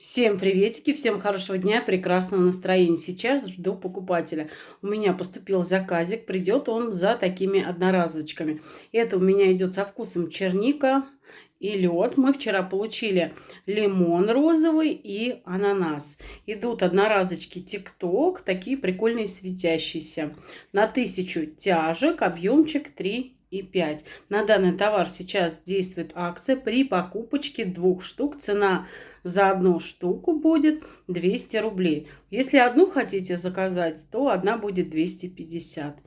Всем приветики, всем хорошего дня, прекрасного настроения. Сейчас жду покупателя. У меня поступил заказик, придет он за такими одноразочками. Это у меня идет со вкусом черника и лед. Мы вчера получили лимон розовый и ананас. Идут одноразочки тикток, такие прикольные светящиеся. На тысячу тяжек, объемчик 3 и 5. На данный товар сейчас действует акция. При покупочке двух штук цена за одну штуку будет 200 рублей. Если одну хотите заказать, то одна будет 250.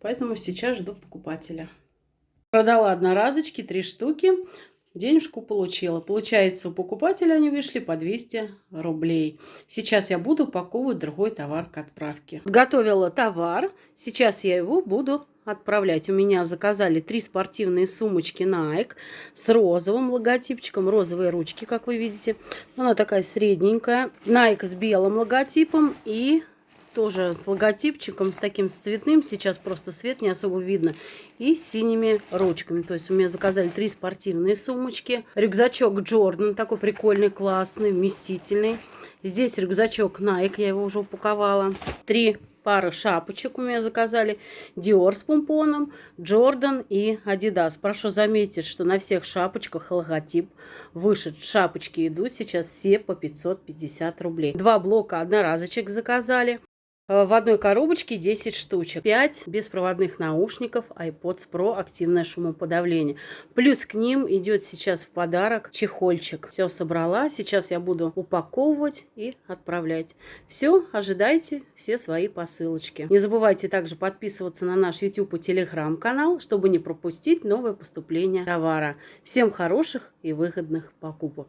Поэтому сейчас жду покупателя. Продала одноразочки, три штуки. Денежку получила. Получается, у покупателя они вышли по 200 рублей. Сейчас я буду упаковывать другой товар к отправке. Готовила товар. Сейчас я его буду отправлять. У меня заказали три спортивные сумочки Nike с розовым логотипчиком. Розовые ручки, как вы видите. Она такая средненькая. Nike с белым логотипом и тоже с логотипчиком, с таким с цветным. Сейчас просто свет не особо видно. И с синими ручками. То есть у меня заказали три спортивные сумочки. Рюкзачок Jordan, такой прикольный, классный, вместительный. Здесь рюкзачок Nike, я его уже упаковала. Три пары шапочек у меня заказали. Dior с помпоном, Jordan и Adidas. Прошу заметить, что на всех шапочках логотип выше. Шапочки идут сейчас все по 550 рублей. Два блока одноразочек заказали. Э, в одной коробочке 10 штучек. 5 беспроводных наушников iPods Pro активное шумоподавление. Плюс к ним идет сейчас в подарок чехольчик. Все собрала. Сейчас я буду упаковывать и отправлять. Все, ожидайте все свои посылочки. Не забывайте также подписываться на наш YouTube и Telegram канал, чтобы не пропустить новое поступление товара. Всем хороших и выгодных покупок.